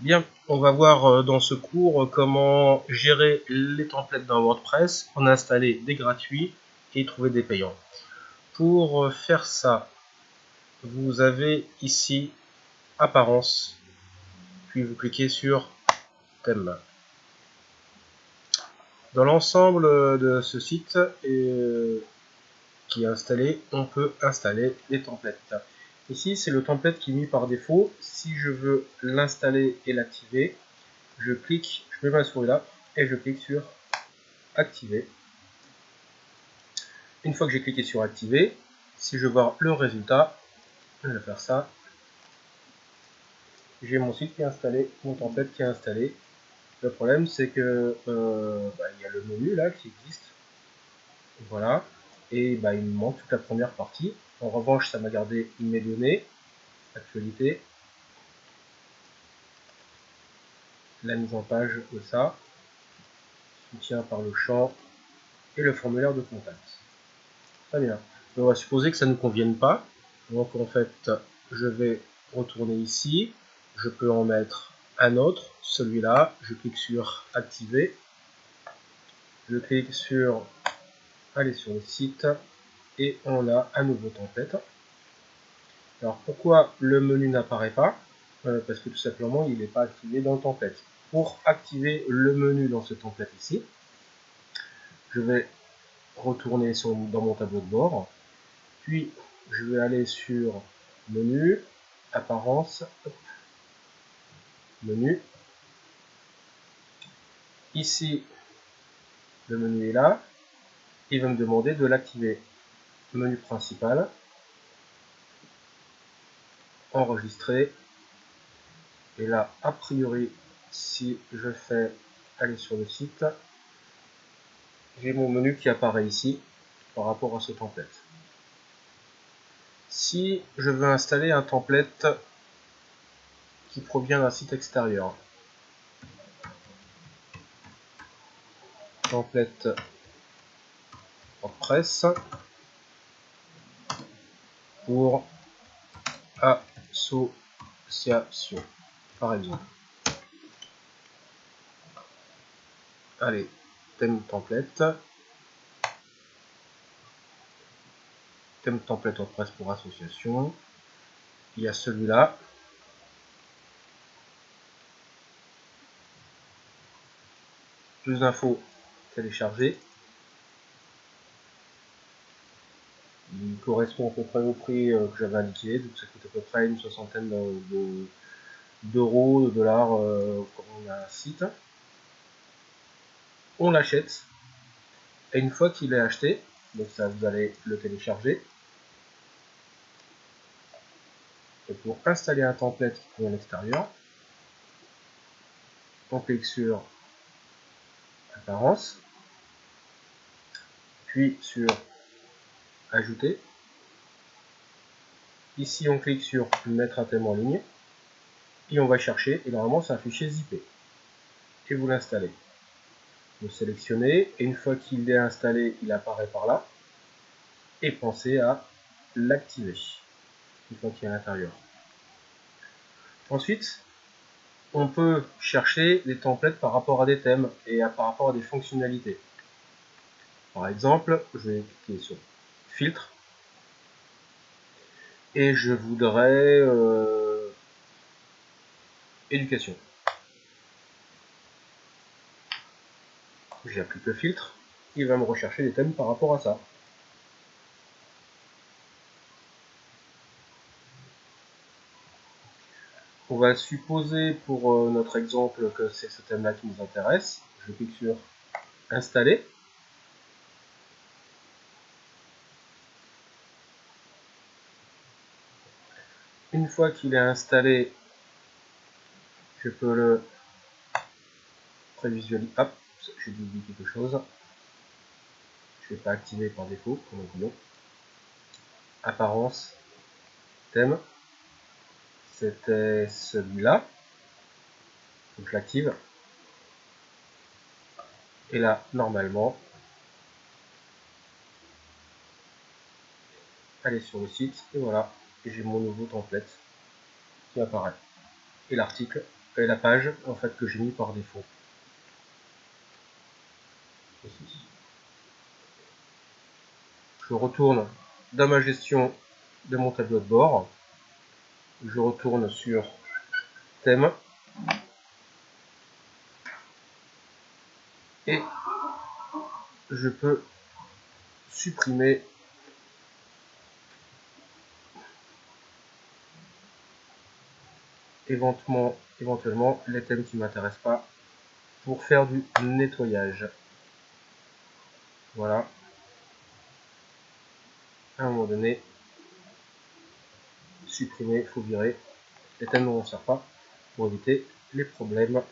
Bien, on va voir euh, dans ce cours euh, comment gérer les templates dans WordPress, en installer des gratuits et trouver des payants. Pour euh, faire ça, vous avez ici Apparence, puis vous cliquez sur Thème. Dans l'ensemble de ce site qui est installé, on peut installer des templates. Ici, c'est le template qui est mis par défaut. Si je veux l'installer et l'activer, je clique, je mets ma souris là, et je clique sur Activer. Une fois que j'ai cliqué sur Activer, si je veux voir le résultat, je vais faire ça. J'ai mon site qui est installé, mon template qui est installé. Le problème, c'est que euh, bah, il y a le menu là qui existe. Voilà. Et bah, il me manque toute la première partie. En revanche, ça m'a gardé mes données, actualité, la mise en page de ça, soutien par le champ et le formulaire de contact. Très bien. On va supposer que ça ne convienne pas. Donc en fait, je vais retourner ici. Je peux en mettre un autre, celui-là. Je clique sur activer. Je clique sur aller sur le site et on a un nouveau template. Alors pourquoi le menu n'apparaît pas? Euh, Parce que tout simplement il n'est pas activé dans le template. Pour activer le menu dans ce template ici, je vais retourner dans mon tableau de bord, puis je vais aller sur menu, apparence, menu. Ici, le menu est là. Il va me demander de l'activer menu principal, enregistrer, et là, a priori, si je fais aller sur le site, j'ai mon menu qui apparaît ici par rapport à ce template. Si je veux installer un template qui provient d'un site extérieur, template WordPress, pour association, par exemple. Allez, thème template. Thème template WordPress pour association. Il y a celui-là. Plus d'infos télécharger. il correspond à peu près au prix euh, que j'avais indiqué, donc ça coûte à peu près une soixantaine d'euros, de, dollars euh, quand on a un site. On l'achète, et une fois qu'il est acheté, donc ça vous allez le télécharger, et pour installer un template qui est à l'extérieur, on clique sur apparence, puis sur ajouter. Ici, on clique sur mettre un thème en ligne. Et on va chercher, et normalement c'est un fichier zippé. Et vous l'installez. Vous sélectionnez, et une fois qu'il est installé, il apparaît par là. Et pensez à l'activer, une fois qu'il est à l'intérieur. Ensuite, on peut chercher des templates par rapport à des thèmes et par rapport à des fonctionnalités. Par exemple, je vais cliquer sur filtre. Et je voudrais euh, éducation. J'applique le filtre, il va me rechercher des thèmes par rapport à ça. On va supposer pour euh, notre exemple que c'est ce thème-là qui nous intéresse. Je clique sur installer. Une fois qu'il est installé, je peux le prévisualiser. Hop, j'ai oublié quelque chose. Je ne vais pas activer par défaut, comme Apparence, thème. C'était celui-là. Donc je l'active. Et là, normalement, allez sur le site et voilà j'ai mon nouveau template qui apparaît. Et l'article et la page en fait que j'ai mis par défaut. Je retourne dans ma gestion de mon tableau de bord. Je retourne sur thème. Et je peux supprimer éventuellement, les thèmes qui ne m'intéressent pas pour faire du nettoyage. Voilà. À un moment donné, supprimer, faut virer. Les thèmes ne vont sert pas pour éviter les problèmes